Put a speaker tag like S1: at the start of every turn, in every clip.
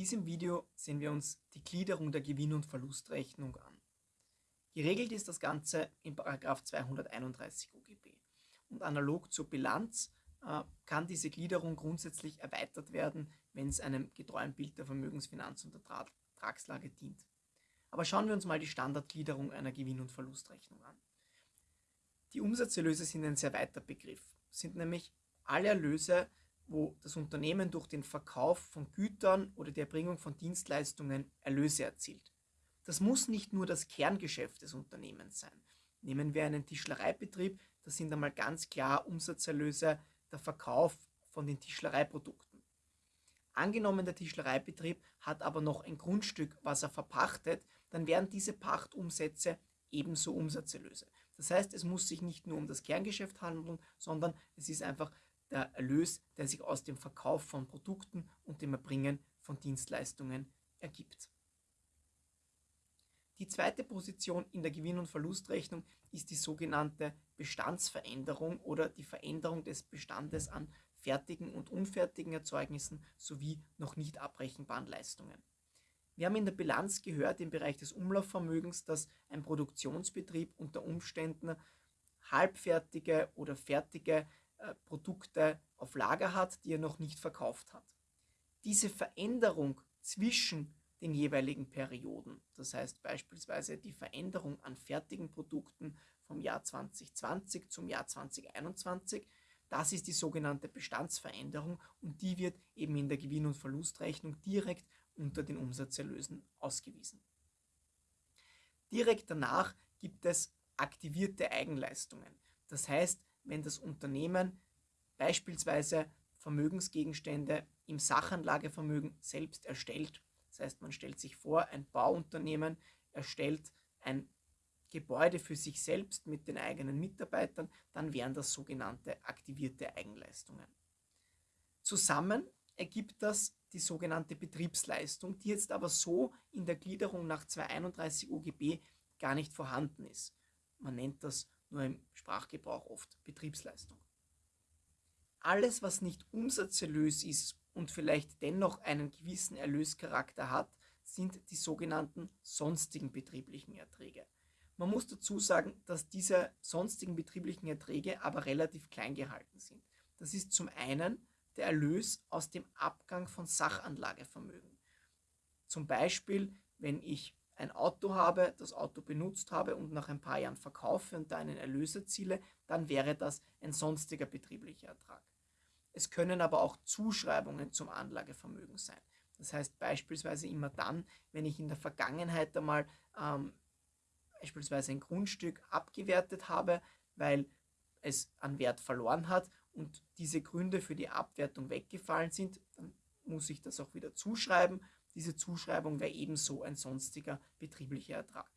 S1: diesem Video sehen wir uns die Gliederung der Gewinn- und Verlustrechnung an. Geregelt ist das Ganze in 231 OGB. Und analog zur Bilanz äh, kann diese Gliederung grundsätzlich erweitert werden, wenn es einem getreuen Bild der Vermögensfinanz- und Ertragslage dient. Aber schauen wir uns mal die Standardgliederung einer Gewinn- und Verlustrechnung an. Die Umsatzerlöse sind ein sehr weiter Begriff, sind nämlich alle Erlöse, wo das Unternehmen durch den Verkauf von Gütern oder die Erbringung von Dienstleistungen Erlöse erzielt. Das muss nicht nur das Kerngeschäft des Unternehmens sein. Nehmen wir einen Tischlereibetrieb, das sind einmal ganz klar Umsatzerlöse der Verkauf von den Tischlereiprodukten. Angenommen, der Tischlereibetrieb hat aber noch ein Grundstück, was er verpachtet, dann wären diese Pachtumsätze ebenso Umsatzerlöse. Das heißt, es muss sich nicht nur um das Kerngeschäft handeln, sondern es ist einfach der Erlös, der sich aus dem Verkauf von Produkten und dem Erbringen von Dienstleistungen ergibt. Die zweite Position in der Gewinn- und Verlustrechnung ist die sogenannte Bestandsveränderung oder die Veränderung des Bestandes an fertigen und unfertigen Erzeugnissen sowie noch nicht abbrechenbaren Leistungen. Wir haben in der Bilanz gehört im Bereich des Umlaufvermögens, dass ein Produktionsbetrieb unter Umständen halbfertige oder fertige äh, Produkte auf Lager hat, die er noch nicht verkauft hat. Diese Veränderung zwischen den jeweiligen Perioden, das heißt beispielsweise die Veränderung an fertigen Produkten vom Jahr 2020 zum Jahr 2021, das ist die sogenannte Bestandsveränderung und die wird eben in der Gewinn- und Verlustrechnung direkt unter den Umsatzerlösen ausgewiesen. Direkt danach gibt es aktivierte Eigenleistungen. Das heißt, wenn das Unternehmen beispielsweise Vermögensgegenstände im Sachanlagevermögen selbst erstellt. Das heißt, man stellt sich vor, ein Bauunternehmen erstellt ein Gebäude für sich selbst mit den eigenen Mitarbeitern, dann wären das sogenannte aktivierte Eigenleistungen. Zusammen ergibt das die sogenannte Betriebsleistung, die jetzt aber so in der Gliederung nach 231 OGB gar nicht vorhanden ist. Man nennt das nur im Sprachgebrauch oft Betriebsleistung. Alles, was nicht Umsatzerlös ist und vielleicht dennoch einen gewissen Erlöscharakter hat, sind die sogenannten sonstigen betrieblichen Erträge. Man muss dazu sagen, dass diese sonstigen betrieblichen Erträge aber relativ klein gehalten sind. Das ist zum einen der Erlös aus dem Abgang von Sachanlagevermögen. Zum Beispiel, wenn ich ein Auto habe, das Auto benutzt habe und nach ein paar Jahren verkaufe und da einen Erlös erziele, dann wäre das ein sonstiger betrieblicher Ertrag. Es können aber auch Zuschreibungen zum Anlagevermögen sein. Das heißt beispielsweise immer dann, wenn ich in der Vergangenheit einmal ähm, beispielsweise ein Grundstück abgewertet habe, weil es an Wert verloren hat und diese Gründe für die Abwertung weggefallen sind, dann muss ich das auch wieder zuschreiben. Diese Zuschreibung wäre ebenso ein sonstiger betrieblicher Ertrag.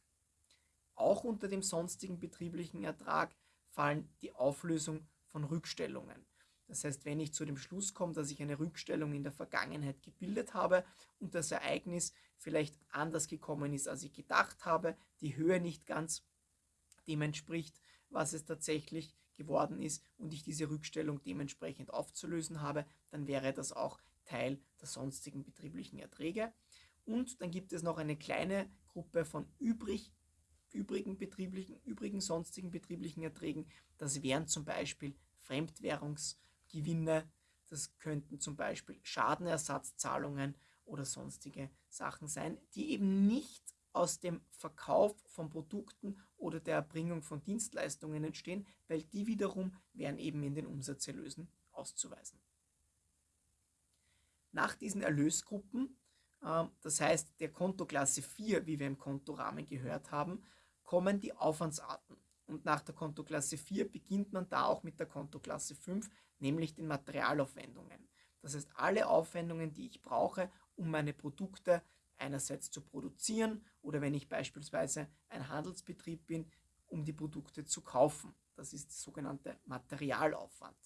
S1: Auch unter dem sonstigen betrieblichen Ertrag fallen die Auflösung von Rückstellungen. Das heißt, wenn ich zu dem Schluss komme, dass ich eine Rückstellung in der Vergangenheit gebildet habe und das Ereignis vielleicht anders gekommen ist, als ich gedacht habe, die Höhe nicht ganz dem entspricht, was es tatsächlich geworden ist und ich diese Rückstellung dementsprechend aufzulösen habe, dann wäre das auch Teil der sonstigen betrieblichen Erträge. Und dann gibt es noch eine kleine Gruppe von übrig, übrigen betrieblichen, übrigen sonstigen betrieblichen Erträgen. Das wären zum Beispiel Fremdwährungsgewinne, das könnten zum Beispiel Schadenersatzzahlungen oder sonstige Sachen sein, die eben nicht aus dem Verkauf von Produkten oder der Erbringung von Dienstleistungen entstehen, weil die wiederum wären eben in den Umsatzerlösen auszuweisen. Nach diesen Erlösgruppen, äh, das heißt der Kontoklasse 4, wie wir im Kontorahmen gehört haben, kommen die Aufwandsarten. Und nach der Kontoklasse 4 beginnt man da auch mit der Kontoklasse 5, nämlich den Materialaufwendungen. Das heißt, alle Aufwendungen, die ich brauche, um meine Produkte einerseits zu produzieren oder wenn ich beispielsweise ein Handelsbetrieb bin, um die Produkte zu kaufen. Das ist der sogenannte Materialaufwand.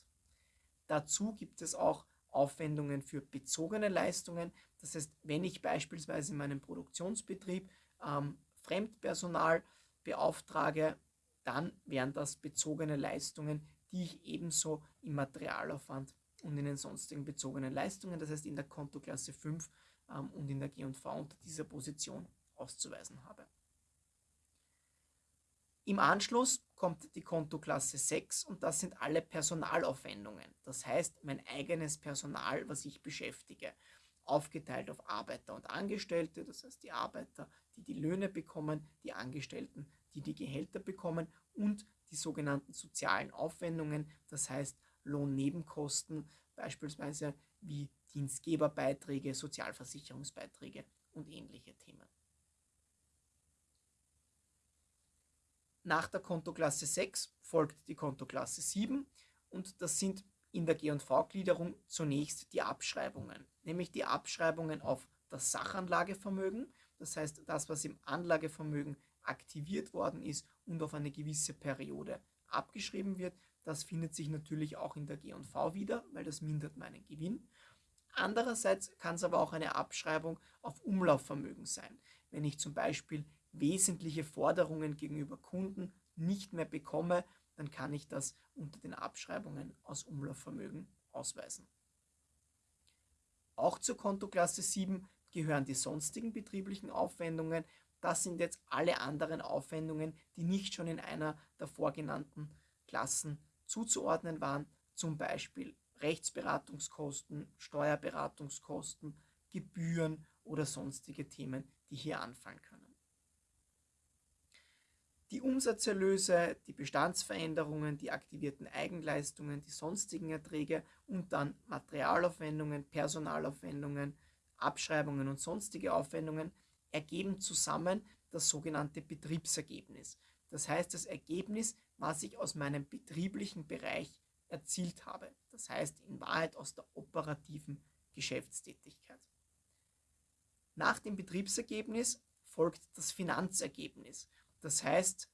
S1: Dazu gibt es auch Aufwendungen für bezogene Leistungen. Das heißt, wenn ich beispielsweise in meinem Produktionsbetrieb ähm, Fremdpersonal beauftrage, dann wären das bezogene Leistungen, die ich ebenso im Materialaufwand und in den sonstigen bezogenen Leistungen, das heißt in der Kontoklasse 5, ähm, und in der G&V unter dieser Position auszuweisen habe. Im Anschluss kommt die Kontoklasse 6 und das sind alle Personalaufwendungen. Das heißt, mein eigenes Personal, was ich beschäftige, aufgeteilt auf Arbeiter und Angestellte, das heißt die Arbeiter, die die Löhne bekommen, die Angestellten, die die Gehälter bekommen und die sogenannten sozialen Aufwendungen, das heißt Lohnnebenkosten, beispielsweise wie Dienstgeberbeiträge, Sozialversicherungsbeiträge und ähnliche Themen. Nach der Kontoklasse 6 folgt die Kontoklasse 7 und das sind in der G&V-Gliederung zunächst die Abschreibungen, nämlich die Abschreibungen auf das Sachanlagevermögen, das heißt das, was im Anlagevermögen aktiviert worden ist und auf eine gewisse Periode abgeschrieben wird. Das findet sich natürlich auch in der G&V wieder, weil das mindert meinen Gewinn. Andererseits kann es aber auch eine Abschreibung auf Umlaufvermögen sein. Wenn ich zum Beispiel wesentliche Forderungen gegenüber Kunden nicht mehr bekomme, dann kann ich das unter den Abschreibungen aus Umlaufvermögen ausweisen. Auch zur Kontoklasse 7 gehören die sonstigen betrieblichen Aufwendungen. Das sind jetzt alle anderen Aufwendungen, die nicht schon in einer der vorgenannten Klassen zuzuordnen waren, zum Beispiel Rechtsberatungskosten, Steuerberatungskosten, Gebühren oder sonstige Themen, die hier anfallen können. Die Umsatzerlöse, die Bestandsveränderungen, die aktivierten Eigenleistungen, die sonstigen Erträge und dann Materialaufwendungen, Personalaufwendungen, Abschreibungen und sonstige Aufwendungen ergeben zusammen das sogenannte Betriebsergebnis. Das heißt, das Ergebnis, was ich aus meinem betrieblichen Bereich erzielt habe. Das heißt, in Wahrheit aus der operativen Geschäftstätigkeit. Nach dem Betriebsergebnis folgt das Finanzergebnis. Das heißt,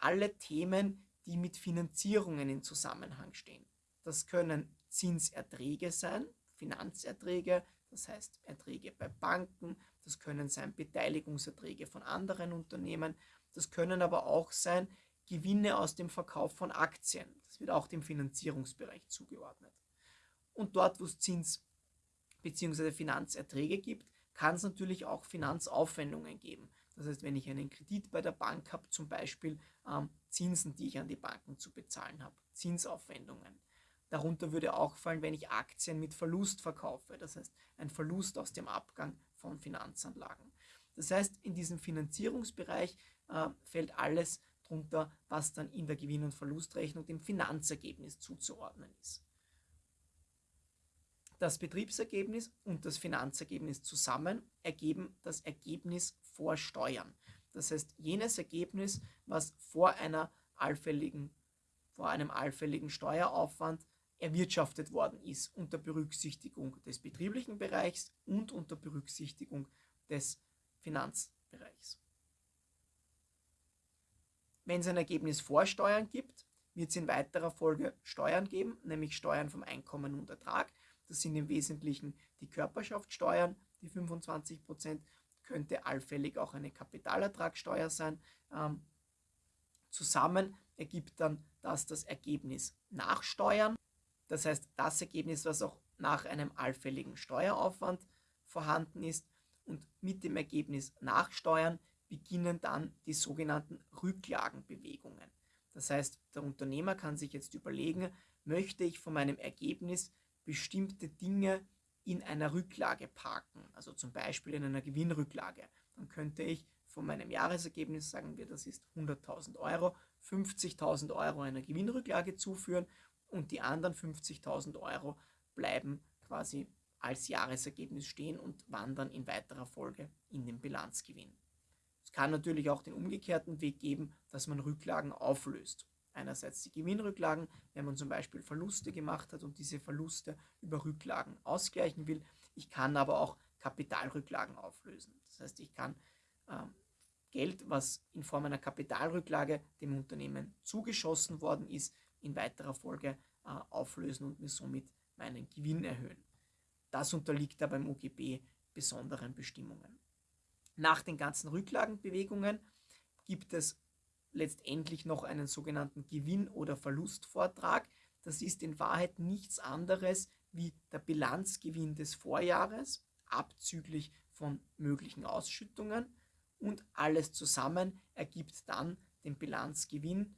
S1: alle Themen, die mit Finanzierungen in Zusammenhang stehen. Das können Zinserträge sein, Finanzerträge, das heißt Erträge bei Banken, das können sein Beteiligungserträge von anderen Unternehmen, das können aber auch sein Gewinne aus dem Verkauf von Aktien. Das wird auch dem Finanzierungsbereich zugeordnet. Und dort, wo es Zins- bzw. Finanzerträge gibt, kann es natürlich auch Finanzaufwendungen geben. Das heißt, wenn ich einen Kredit bei der Bank habe, zum Beispiel ähm, Zinsen, die ich an die Banken zu bezahlen habe, Zinsaufwendungen. Darunter würde auch fallen, wenn ich Aktien mit Verlust verkaufe, das heißt ein Verlust aus dem Abgang von Finanzanlagen. Das heißt, in diesem Finanzierungsbereich äh, fällt alles drunter, was dann in der Gewinn- und Verlustrechnung dem Finanzergebnis zuzuordnen ist das Betriebsergebnis und das Finanzergebnis zusammen ergeben das Ergebnis vor Steuern. Das heißt, jenes Ergebnis, was vor, einer allfälligen, vor einem allfälligen Steueraufwand erwirtschaftet worden ist, unter Berücksichtigung des betrieblichen Bereichs und unter Berücksichtigung des Finanzbereichs. Wenn es ein Ergebnis vor Steuern gibt, wird es in weiterer Folge Steuern geben, nämlich Steuern vom Einkommen und Ertrag. Das sind im Wesentlichen die Körperschaftssteuern, die 25 Prozent, könnte allfällig auch eine Kapitalertragssteuer sein. Ähm, zusammen ergibt dann das das Ergebnis nach Steuern. Das heißt, das Ergebnis, was auch nach einem allfälligen Steueraufwand vorhanden ist. Und mit dem Ergebnis nach Steuern beginnen dann die sogenannten Rücklagenbewegungen. Das heißt, der Unternehmer kann sich jetzt überlegen, möchte ich von meinem Ergebnis bestimmte Dinge in einer Rücklage parken, also zum Beispiel in einer Gewinnrücklage, dann könnte ich von meinem Jahresergebnis, sagen wir, das ist 100.000 Euro, 50.000 Euro einer Gewinnrücklage zuführen und die anderen 50.000 Euro bleiben quasi als Jahresergebnis stehen und wandern in weiterer Folge in den Bilanzgewinn. Es kann natürlich auch den umgekehrten Weg geben, dass man Rücklagen auflöst einerseits die Gewinnrücklagen, wenn man zum Beispiel Verluste gemacht hat und diese Verluste über Rücklagen ausgleichen will. Ich kann aber auch Kapitalrücklagen auflösen. Das heißt, ich kann äh, Geld, was in Form einer Kapitalrücklage dem Unternehmen zugeschossen worden ist, in weiterer Folge äh, auflösen und mir somit meinen Gewinn erhöhen. Das unterliegt aber im UGB besonderen Bestimmungen. Nach den ganzen Rücklagenbewegungen gibt es letztendlich noch einen sogenannten Gewinn- oder Verlustvortrag. Das ist in Wahrheit nichts anderes wie der Bilanzgewinn des Vorjahres abzüglich von möglichen Ausschüttungen und alles zusammen ergibt dann den Bilanzgewinn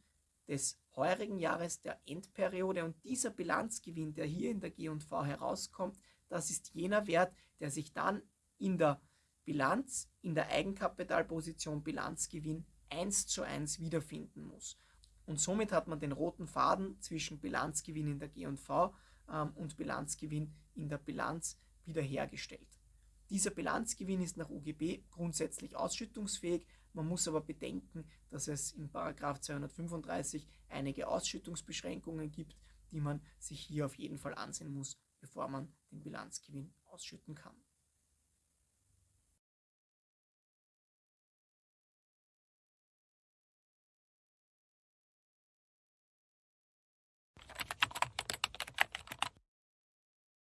S1: des heurigen Jahres der Endperiode und dieser Bilanzgewinn, der hier in der G&V herauskommt, das ist jener Wert, der sich dann in der Bilanz, in der Eigenkapitalposition Bilanzgewinn 1 zu 1 wiederfinden muss. Und somit hat man den roten Faden zwischen Bilanzgewinn in der G&V ähm, und Bilanzgewinn in der Bilanz wiederhergestellt. Dieser Bilanzgewinn ist nach UGB grundsätzlich ausschüttungsfähig. Man muss aber bedenken, dass es in 235 einige Ausschüttungsbeschränkungen gibt, die man sich hier auf jeden Fall ansehen muss, bevor man den Bilanzgewinn ausschütten kann.